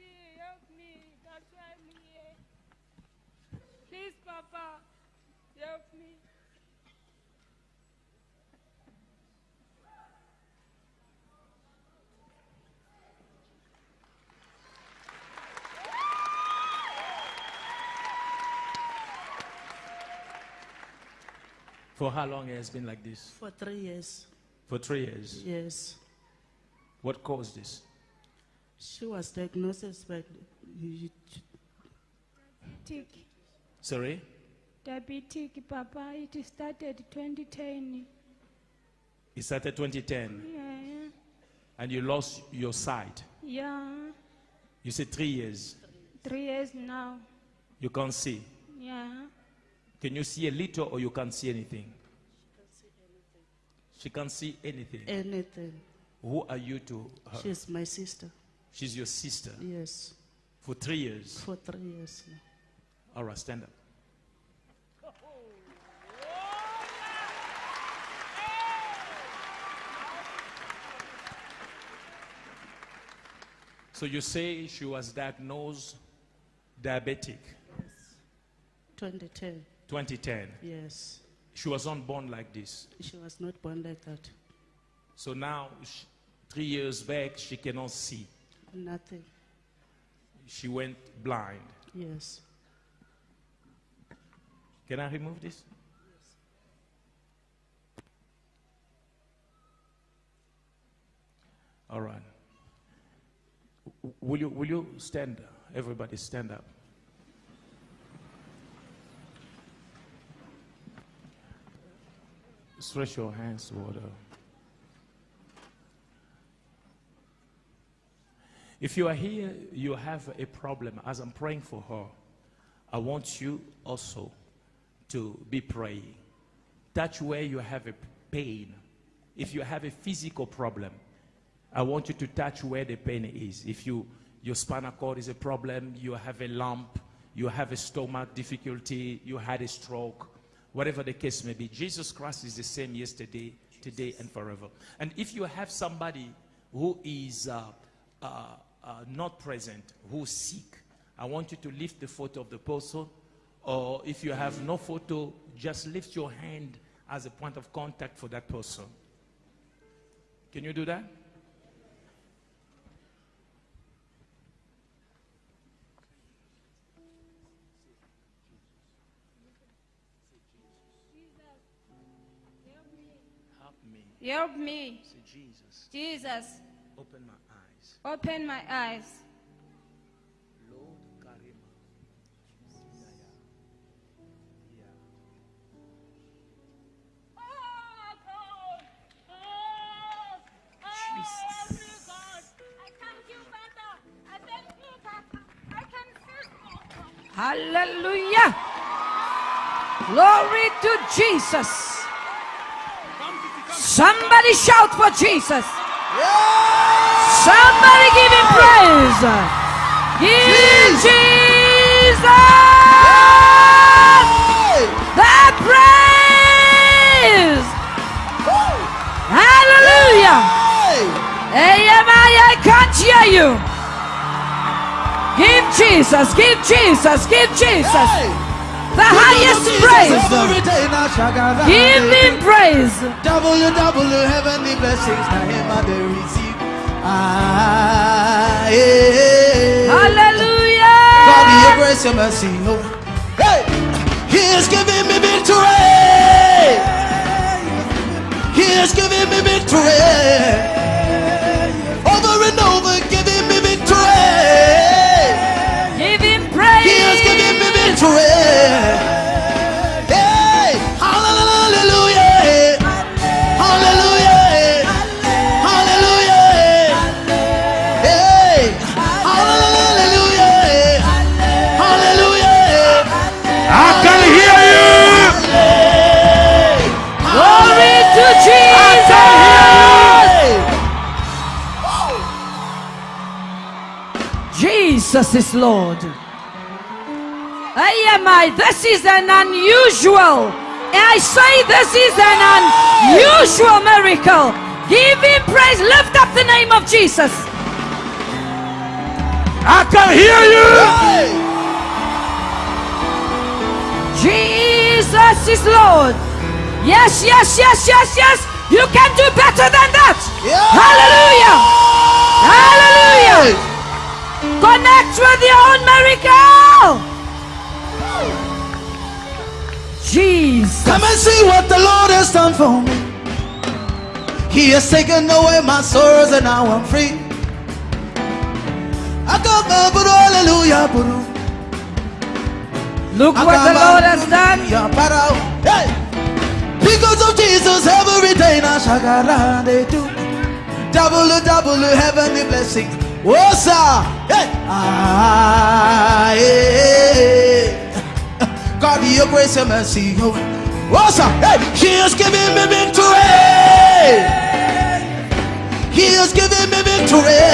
see. Help me. That's why I'm here. Please, Papa, help me. For how long it has been like this? For three years. For three years. Yes. What caused this? She was diagnosed with Diabetic. Sorry? Diabetic, Papa. It started 2010. It started 2010 Yeah. and you lost your sight. Yeah. You said three years. Three years now. You can't see. Yeah. Can you see a little or you can't see anything? She can't see anything. anything. Who are you to her? She's my sister. She's your sister Yes. for three years. For three years now. All right, stand up. So you say she was diagnosed diabetic Yes. 2010. 2010. Yes. She was not born like this. She was not born like that. So now, sh three years back, she cannot see. Nothing. She went blind. Yes. Can I remove this? All right. Will you, will you stand? Everybody stand up. Stretch your hands toward her. If you are here, you have a problem. As I'm praying for her, I want you also to be praying. Touch where you have a pain. If you have a physical problem, I want you to touch where the pain is. If you your spinal cord is a problem, you have a lump, you have a stomach difficulty, you had a stroke, whatever the case may be, Jesus Christ is the same yesterday, today, and forever. And if you have somebody who is uh, uh, uh, not present, who's sick, I want you to lift the photo of the person, or if you have no photo, just lift your hand as a point of contact for that person. Can you do that? Help me. Help me. Say, Jesus, Jesus, open my eyes. Open my eyes. Lord Karima. Yeah. Oh, God. Oh, Jesus. God. I thank you, Father. I thank you, Papa. I can feel Hallelujah. Glory to Jesus. Somebody shout for Jesus. Somebody give him praise. Give Jesus the praise. Hallelujah. Hey, I, can't hear you. Give Jesus, give Jesus, give Jesus praise. Every day now, Shagada. Give him praise. Double, double, heavenly blessings. I they receive. Ah, yeah. God, Hallelujah. your grace, your mercy. Hey, He is giving me victory. He is giving me victory. Is Lord. I am I. This is an unusual. I say this is an unusual miracle. Give him praise. Lift up the name of Jesus. I can hear you. Jesus is Lord. Yes, yes, yes, yes, yes. You can do better than that. Yeah. Hallelujah. Hallelujah. Connect with your own miracle. Jesus. Come and see what the Lord has done for me. He has taken away my sorrows and now I'm free. I come back, but hallelujah, but oh. Look what the Lord has done. Oh. Hey! Because of Jesus, every day now shagara they do. Double, double, heavenly blessings. Sir. Hey! Ah, yeah. God, your grace and mercy. Oh, sir. Hey! He has given me victory. He has given me victory.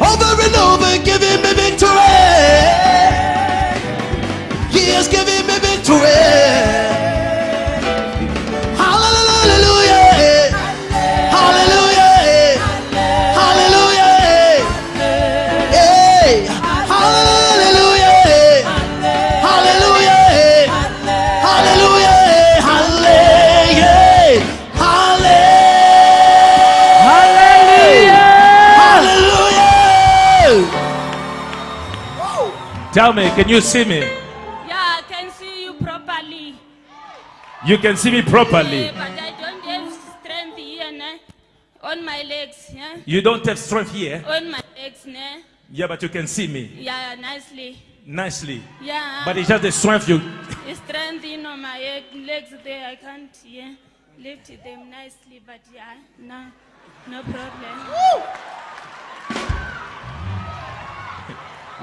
Over and over, giving me victory. He has given me victory. Tell me, can you see me? Yeah, I can see you properly. You can see me properly. Eh, but I don't have strength here, ne? On my legs, yeah? You don't have strength here. On my legs, ne? Yeah, but you can see me Yeah, nicely. nicely. Yeah. But it's just the strength you. It's strength in on my legs there. I can't, yeah, lift them nicely, but yeah, no, no problem.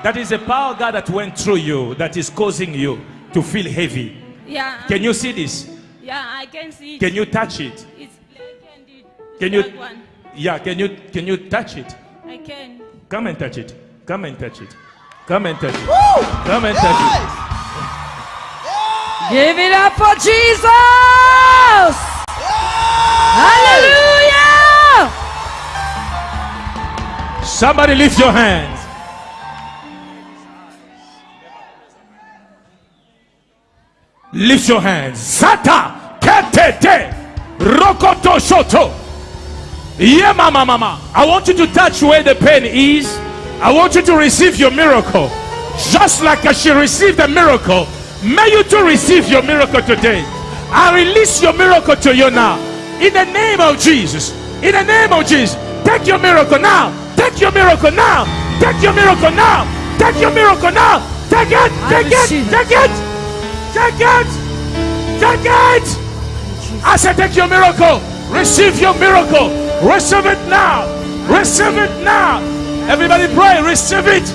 That is the power God that went through you that is causing you to feel heavy. Yeah. Can you see this? Yeah, I can see it. Can you touch it? It's black and it, Can you? one. Yeah. Can you? Can you touch it? I can. Come and touch it. Come and touch it. Come and touch it. Woo! Come and touch it. Give it up for Jesus. Hallelujah. Somebody lift your hands. Lift your hands. Sata ketete rokoto shoto. Yeah, mama, mama. I want you to touch where the pain is. I want you to receive your miracle. Just like she received a miracle, may you too receive your miracle today. I release your miracle to you now. In the name of Jesus. In the name of Jesus. Take your miracle now. Take your miracle now. Take your miracle now. Take your miracle now. Take it. Take it. receive it. Take it. Take it. Take it. I said, take your miracle. Receive your miracle. Receive it now. Receive it now. Everybody pray. Receive it.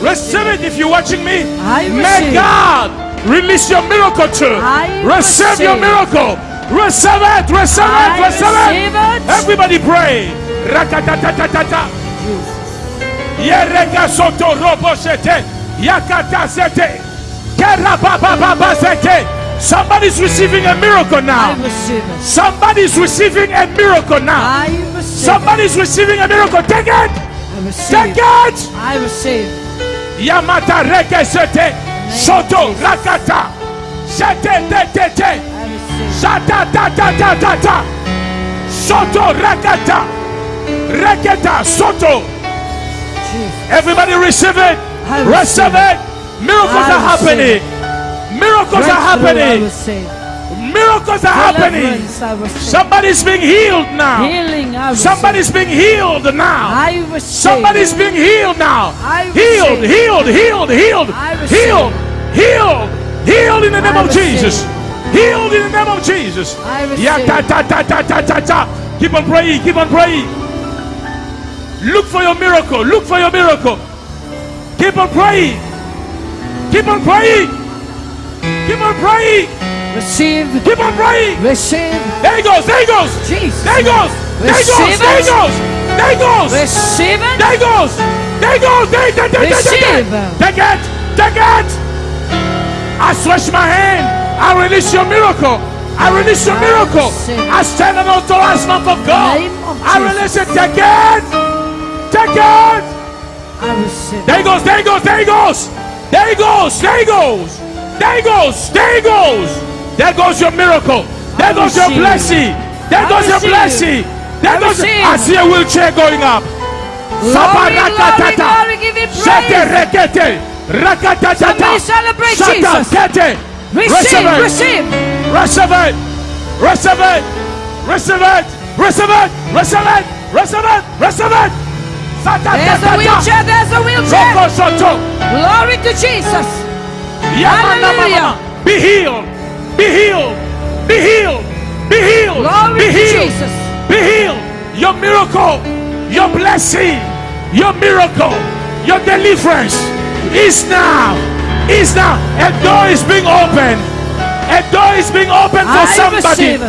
Receive it if you're watching me. May. God release your miracle too. Receive your miracle. Receive it. Receive it. Receive receive it. it. Everybody pray. Rakatatatata. Yerega soto robo sete. Yakata sete. Somebody's receiving a miracle now. Somebody's receiving a miracle now. Somebody's receiving a miracle. Take it. Take it. I receive. Yamata reke sete. Soto rakata. Sete te te te. I receive. Shata ta ta ta ta ta. Soto rakata. Reketa soto. Everybody receive it. Receive it. Miracles are happening. Miracles are happening. Miracles are happening. Deliverance, I receive. Somebody's being healed now. Healing, Somebody's being healed now. Somebody's being healed now. Healed, healed, healed, healed, healed, healed, healed in the name of. Jesus. Healed in the name of Jesus. Yeah, ta, ta, ta, ta, ta, ta, ta. Keep on praying, keep on praying. Look for your miracle. Look for your miracle. Keep on praying. Keep on praying. Keep on praying. Receive. Keep on praying. Receive. There he goes. There he goes. Jesus. There he goes. There he goes. Receive There he it. goes. There he goes. Receive it. There he goes. There he goes. There, there, there, there, there, Receive. there. Take it. Take it. I stretch my hand. I release your miracle. I release your miracle. I stand on authorized mouth of God. I release it. Take it. Take it. Receive. There he goes, there he goes, there he goes. There he goes, there he goes. There he goes, there he goes. There goes your miracle. There goes your blessing. There goes your blessing. There goes. receive. I see a wheelchair going up. Sabarakatata. glory, glory, give him Shete rekete. Rakatatata. Celebrate Jesus. kete. Receive, receive. Receive it. Receive it. Receive it. Receive it. Receive it. Receive it. Receive it. There's a wheelchair, there's a wheelchair. Glory to Jesus. Hallelujah. Be healed. Be healed. Be healed. Be healed. Glory Be to. Jesus. Be healed. Your miracle, your blessing, your miracle, your deliverance is now. Is now. A door is being opened. A door is being opened for I somebody.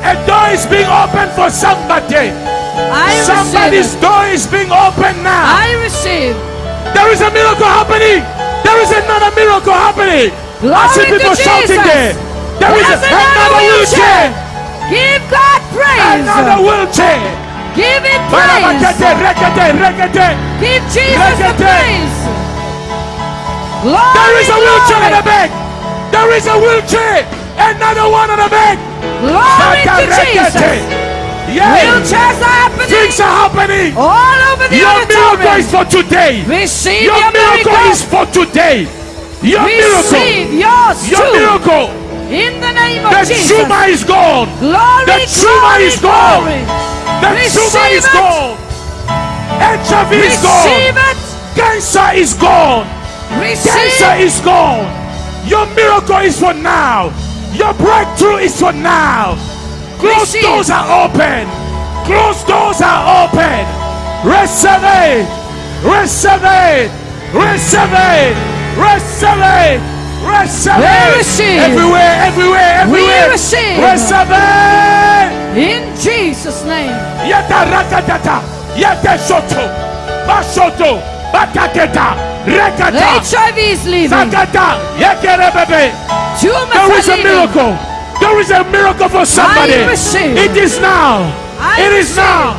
A door is being opened for somebody. I Somebody's door is being opened now. I receive. There is a miracle happening. There is another miracle happening. I Glory see people shouting there. There is There's another, another wheelchair. Give God praise. Another wheelchair. Give it praise. Give Jesus the praise. Glory, There is a wheelchair in the back. There is a wheelchair. Another one in the back. Glory to. Jesus. Yeah. Wheelchairs are happening Things are happening. all over the Your miracle is for today. Receive Your your miracle miracle. is for today. Your miracle. Yours Your too. miracle. In the name of The Jesus. tumor is gone. Glory, The tumor glory, is gone. glory. The Receive tumor is gone. HIV is gone. it. Cancer is gone. Cancer is gone. Your miracle is for now. Your breakthrough is for now. Closed Receive. doors are open. Closed doors are open. Receive it. Receive it. Receive it. Receive it. Receive it. receive. Everywhere, everywhere, everywhere. We receive. Receive it. In Jesus' name. Yata rakatata. Yata shoto. Bashoto. Bataketa. Rekata. HIV is leaving. Zakata. Yekerebebe. There is a miracle. There is a miracle for somebody. It is now. It is now.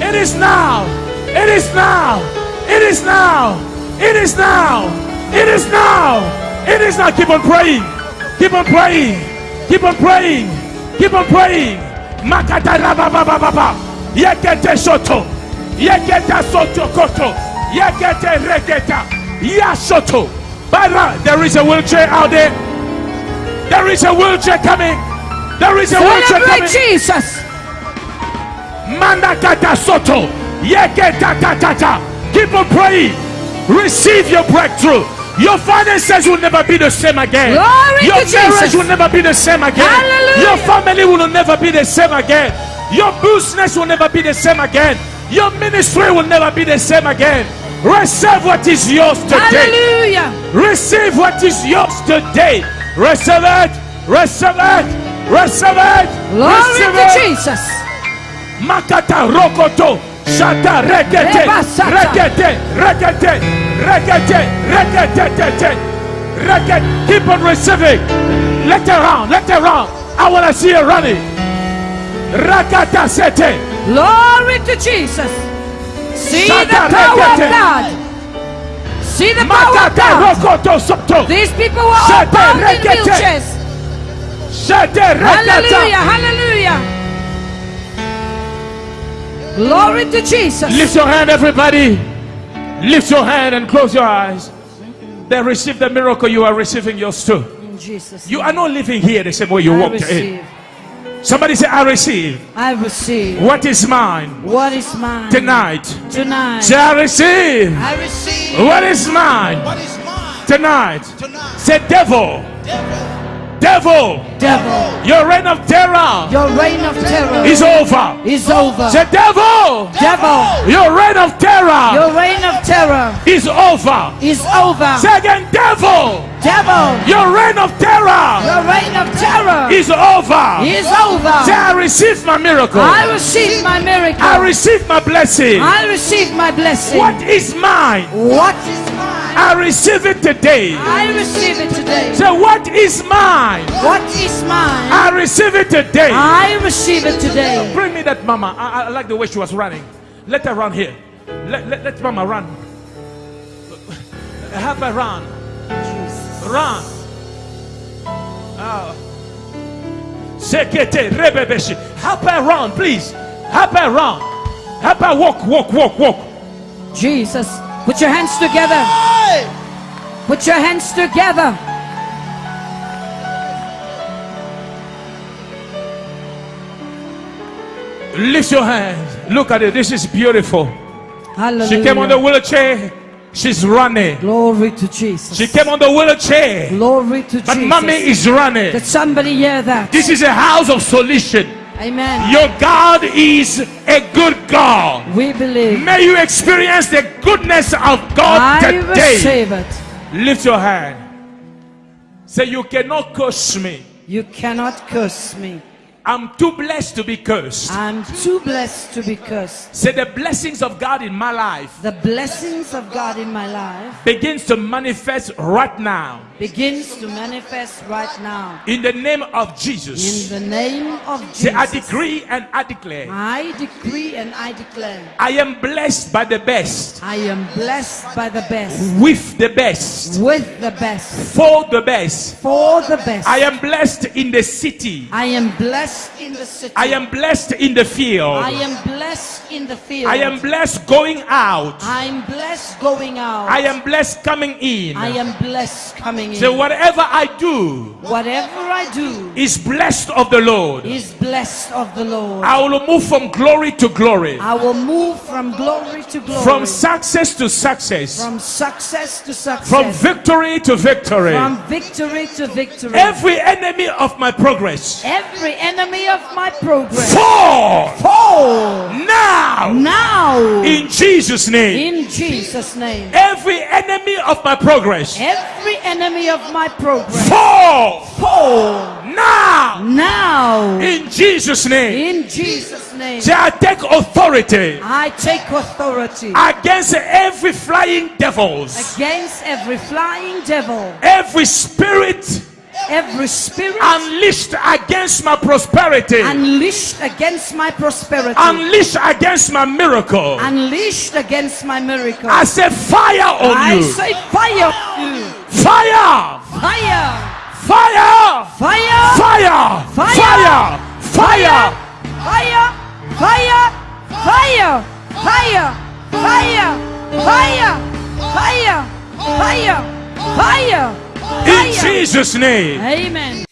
It is now. It is now. It is now. It is now. It is now. It is now. Keep on praying. Keep on praying. Keep on praying. Keep on praying. Makata rababababa. Yekete soto. Yekete soto koto. Yekete regeta. Yashoto. Bara, there is a wheelchair out there. There is a wheelchair coming. There is a wheelchair Celebrate coming. Jesus. Mandakata soto. Keep on praying. Receive your breakthrough. Your finances will never be the same again. Glory your marriage will never be the same again. Hallelujah. Your family will never be the same again. Your business will never be the same again. Your ministry will never be the same again. Receive what is yours today. Hallelujah. Receive what is yours today. Receive it. Receive it. Receive it. Glory to it. Jesus. Makata rokoto. Shata rekete. Reba sata. Rekete. Rekete. Rekete. Rekete. Rekete. Rekete. Keep on receiving. Let her run. Let her run. I want to see her running. Rakata sete. Glory to Jesus. See the power of. God. See the power of God. These people were all bound in wheelchairs. Hallelujah. Hallelujah. Glory to Jesus. Lift your hand, everybody. Lift your hand and close your eyes. They receive the miracle. You are receiving yours too. Jesus. You are not living here the same way you I walked in. Receive. Somebody say, I receive. I receive. What is mine What is mine tonight? tonight? Say, I receive. I receive What is mine what is mine tonight? tonight. Say, devil, Devil, devil, Devil, your reign of terror your reign of terror is over. is over. Say, devil, Devil, your reign of terror your reign of terror is over. is over. Say again, devil, Devil, your reign of is over. is Say, over. I receive my miracle. I receive my miracle. I receive my blessing. I receive my blessing. What is mine? What is mine. I receive it today. I receive it today. Say, what is mine? What is mine? I receive it today. I receive it today. Bring me that mama. I, I like the way she was running. Let her run here. Let, let, let mama run. Help her run. Run. Oh. Sekete rebebeshi. Help her run, please. Help her run. Help her walk, walk, walk, walk. Jesus. Put your hands together. Put your hands together. Lift your hands. Look at it. This is beautiful. Hallelujah. She came on the wheelchair. She's running. Glory to Jesus. She came on the wheelchair. Glory to But Jesus. But mommy is running. Did somebody hear that? This is a house of solution. Amen. Your God is a good God. We believe. May you experience the goodness of God I today. receive it. Lift your hand. Say, You cannot curse me. You cannot curse me. I'm too blessed to be cursed. I'm too blessed to be cursed. Say, The blessings of God in my life The blessings of God in my life begins to manifest right now. begins to manifest right now. In the name of Jesus. In the name of Jesus. Say, I decree and I declare. I decree and I declare. I am blessed by the best, I am blessed by the best, with the best, with the best, for the best. for the best. I am blessed in the city. I am blessed in the city. I am blessed in the field. I am blessed in the field. I am blessed going out. I'm blessed going out. I am blessed coming in. I am blessed coming in. So whatever I do Whatever I do is blessed of the Lord. is blessed of the Lord. I will move from glory to glory, I will move from glory to glory. from success to success, from success to success. from victory to victory. From victory to victory. Every enemy of my progress Every enemy of my progress. fall Fall now now in Jesus' name. in Jesus' name. Every enemy of my progress Every enemy of my progress. fall Fall now now in Jesus' name. in Jesus' name. Say, I take authority I take authority against every flying devils, against every flying devil, every spirit every spirit unleashed against my prosperity, unleashed against my prosperity, unleashed against my miracle. unleashed against my miracle. I say fire on I you. say fire on you. Fire! Fire! Fire! Fire! Fire! Fire! Fire! Fire! Fire! Fire! Fire! Fire! Fire! Fire! Fire! Fire! In Jesus' name. Amen.